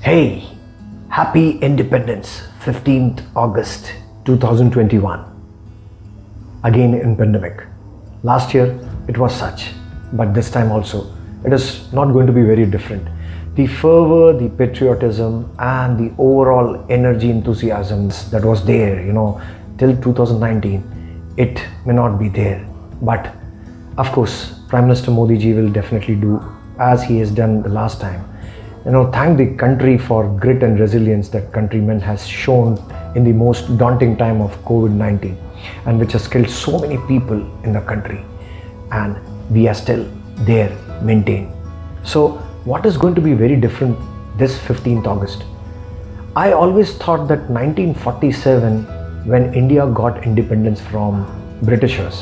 Hey, happy independence, 15th August 2021. Again in pandemic. Last year it was such, but this time also it is not going to be very different. The fervor, the patriotism, and the overall energy enthusiasms that was there, you know, till 2019, it may not be there. But of course, Prime Minister Modi ji will definitely do as he has done the last time you know thank the country for grit and resilience that countrymen has shown in the most daunting time of covid-19 and which has killed so many people in the country. And we are still there maintained. So what is going to be very different this 15th august? I always thought that 1947 when india got independence from britishers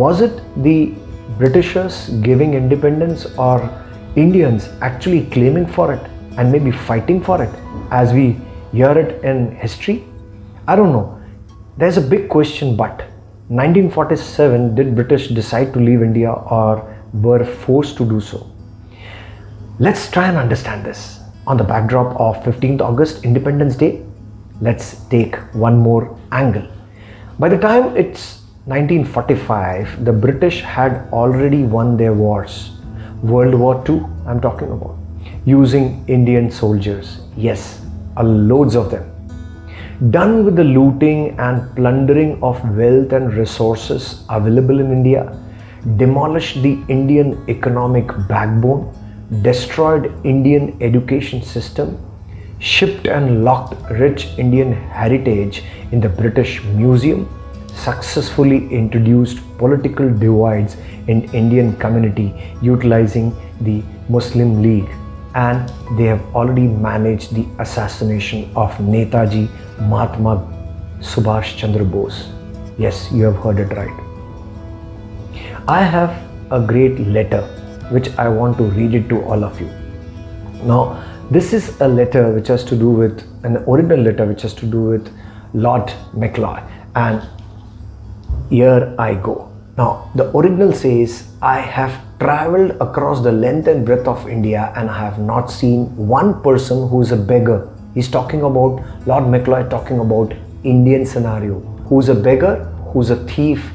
was it the britishers giving independence or Indians actually claiming for it and maybe fighting for it as we hear it in history? I don't know. There's a big question but 1947 did British decide to leave India or were forced to do so? Let's try and understand this. On the backdrop of 15th August Independence Day, let's take one more angle. By the time it's 1945, the British had already won their wars World War II I'm talking about. Using Indian soldiers. Yes a loads of them. Done with the looting and plundering of wealth and resources available in India demolished the Indian economic backbone destroyed Indian education system shipped and locked rich Indian heritage in the British Museum successfully introduced political divides in Indian community utilizing the Muslim League and they have already managed the assassination of Netaji Mahatma Subhash Chandra Bose. Yes, you have heard it right. I have a great letter which I want to read it to all of you. Now, this is a letter which has to do with an original letter which has to do with Lord Macaulay and here I go. Now, the original says, I have traveled across the length and breadth of India and I have not seen one person who is a beggar. He's talking about, Lord Macaulay talking about Indian scenario. Who's a beggar, who's a thief.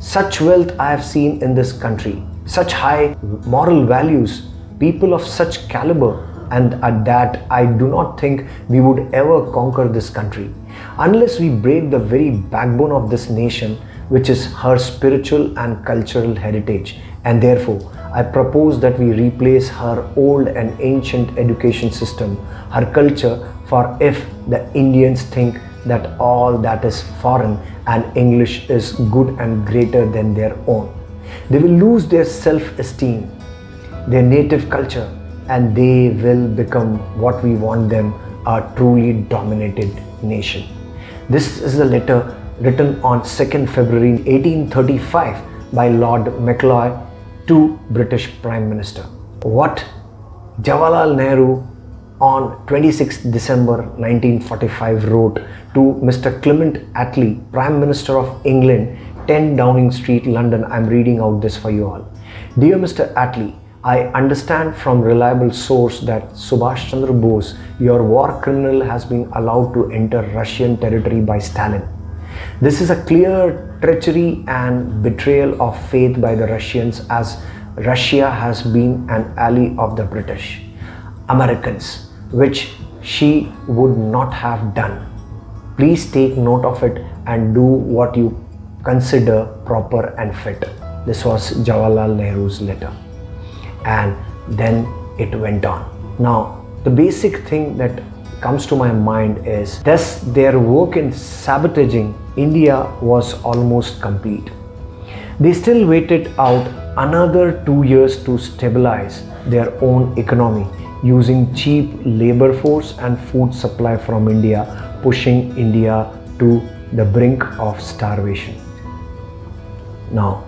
Such wealth I have seen in this country. Such high moral values. People of such caliber and at that I do not think we would ever conquer this country. Unless we break the very backbone of this nation which is her spiritual and cultural heritage and therefore I propose that we replace her old and ancient education system, her culture for if the Indians think that all that is foreign and English is good and greater than their own. They will lose their self-esteem, their native culture and they will become what we want them, a truly dominated nation. This is the letter written on 2nd February 1835 by Lord Macaulay to British Prime Minister. What Jawaharlal Nehru on 26 December 1945 wrote to Mr. Clement Attlee, Prime Minister of England, 10 Downing Street, London. I'm reading out this for you all. Dear Mr. Attlee, I understand from reliable source that Subhash Chandra Bose, your war criminal has been allowed to enter Russian territory by Stalin. This is a clear treachery and betrayal of faith by the Russians as Russia has been an ally of the British, Americans, which she would not have done. Please take note of it and do what you consider proper and fit. This was Jawaharlal Nehru's letter. And then it went on. Now, the basic thing that comes to my mind is thus their work in sabotaging India was almost complete. They still waited out another two years to stabilize their own economy using cheap labor force and food supply from India, pushing India to the brink of starvation. Now,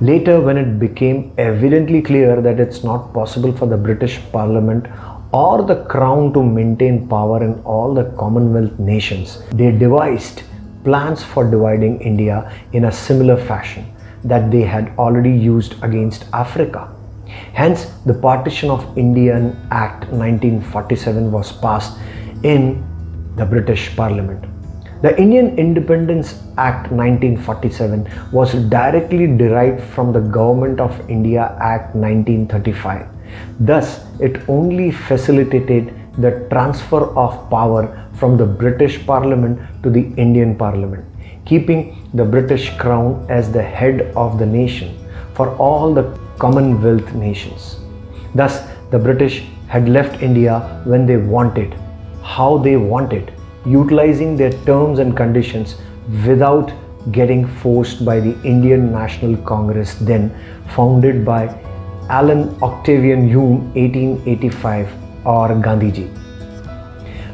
later when it became evidently clear that it's not possible for the British Parliament or the Crown to maintain power in all the Commonwealth nations, they devised plans for dividing India in a similar fashion that they had already used against Africa. Hence, the Partition of Indian Act 1947 was passed in the British Parliament. The Indian Independence Act 1947 was directly derived from the Government of India Act 1935. Thus, it only facilitated the transfer of power from the British Parliament to the Indian Parliament, keeping the British Crown as the head of the nation for all the Commonwealth nations. Thus, the British had left India when they wanted, how they wanted, utilizing their terms and conditions without getting forced by the Indian National Congress then founded by Allan Octavian Hume 1885 or Gandhiji.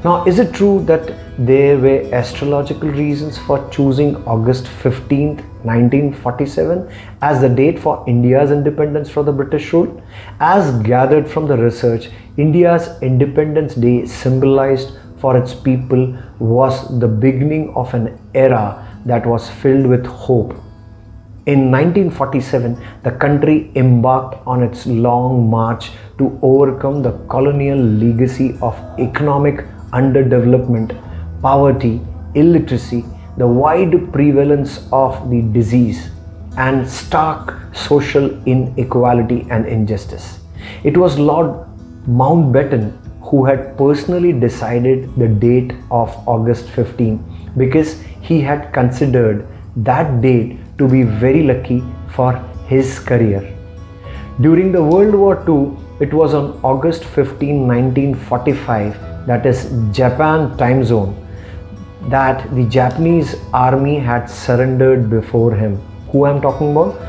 Now, is it true that there were astrological reasons for choosing August 15, 1947 as the date for India's independence from the British rule? As gathered from the research, India's Independence Day symbolized for its people was the beginning of an era that was filled with hope. In 1947, the country embarked on its long march to overcome the colonial legacy of economic underdevelopment poverty, illiteracy, the wide prevalence of the disease, and stark social inequality and injustice. It was Lord Mountbatten who had personally decided the date of August 15 because he had considered that date to be very lucky for his career. During the World War II, it was on August 15, 1945, that is Japan time zone, that the Japanese army had surrendered before him. Who I'm talking about?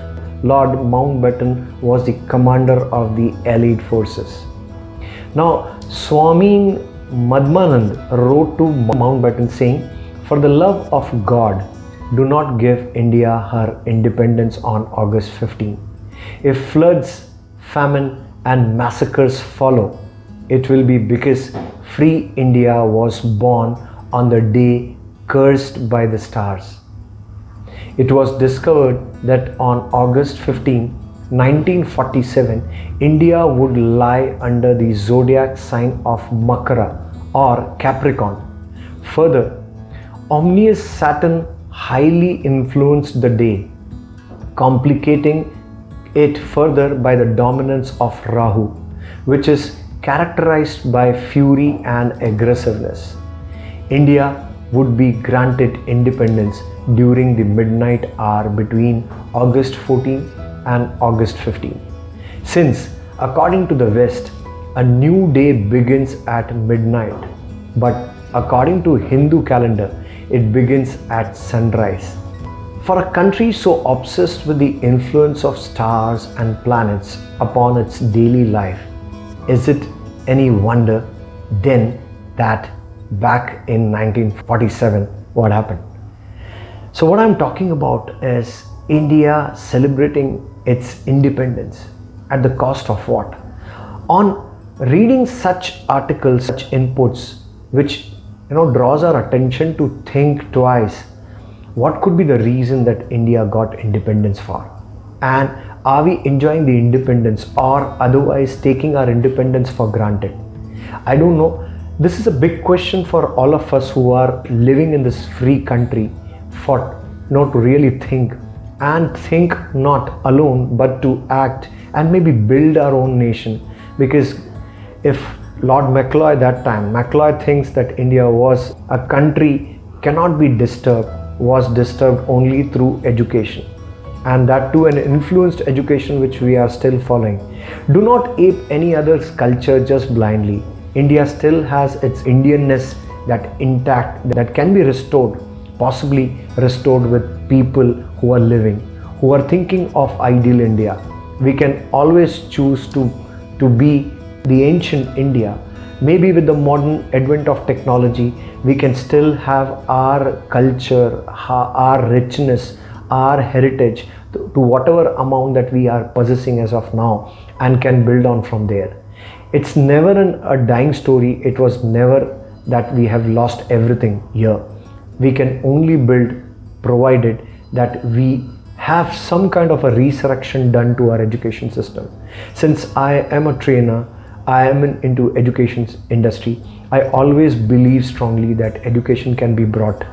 Lord Mountbatten was the commander of the Allied forces. Now, Swami Madhvanand wrote to Mountbatten saying, For the love of God, do not give India her independence on August 15. If floods, famine, and massacres follow, it will be because free India was born on the day cursed by the stars. It was discovered that on August 15, 1947, India would lie under the zodiac sign of Makara or Capricorn. Further, ominous Saturn highly influenced the day, complicating it further by the dominance of Rahu, which is characterized by fury and aggressiveness. India would be granted independence during the midnight hour between August 14 and August 15. Since, according to the West, a new day begins at midnight, but according to Hindu calendar, it begins at sunrise. For a country so obsessed with the influence of stars and planets upon its daily life, is it any wonder then that back in 1947 what happened. So what I'm talking about is India celebrating its independence at the cost of what? On reading such articles, such inputs, which you know draws our attention to think twice, what could be the reason that India got independence for? And are we enjoying the independence or otherwise taking our independence for granted? I don't know this is a big question for all of us who are living in this free country for know, to really think and think not alone but to act and maybe build our own nation because if Lord Macaulay that time, Macaulay thinks that India was a country cannot be disturbed, was disturbed only through education and that too an influenced education which we are still following. Do not ape any other's culture just blindly. India still has its Indianness that intact that can be restored, possibly restored with people who are living, who are thinking of ideal India. We can always choose to, to be the ancient India. Maybe with the modern advent of technology, we can still have our culture, our richness, our heritage to whatever amount that we are possessing as of now and can build on from there it's never an, a dying story it was never that we have lost everything here we can only build provided that we have some kind of a resurrection done to our education system. Since I am a trainer, I am in, into education industry, I always believe strongly that education can be brought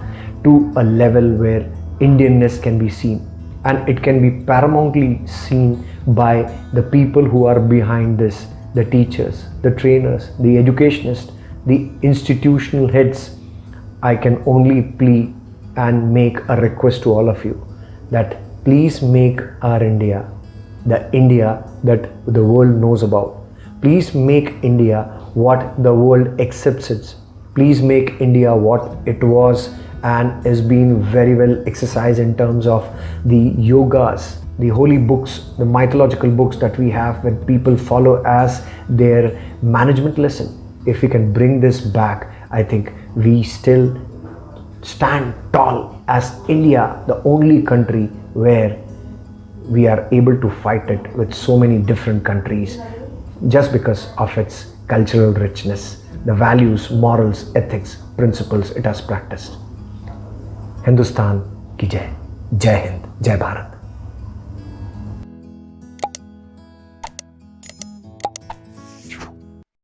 to a level where Indianness can be seen and it can be paramountly seen by the people who are behind this the teachers, the trainers, the educationists, the institutional heads. I can only plea and make a request to all of you that please make our India the India that the world knows about. Please make India what the world accepts it. Please make India what it was and is being very well exercised in terms of the yogas, the holy books, the mythological books that we have when people follow as their management lesson. If we can bring this back, I think we still stand tall as India, the only country where we are able to fight it with so many different countries just because of its cultural richness, the values, morals, ethics, principles it has practiced. Hindustan ki jai, Jai Hind, Jai Bharat.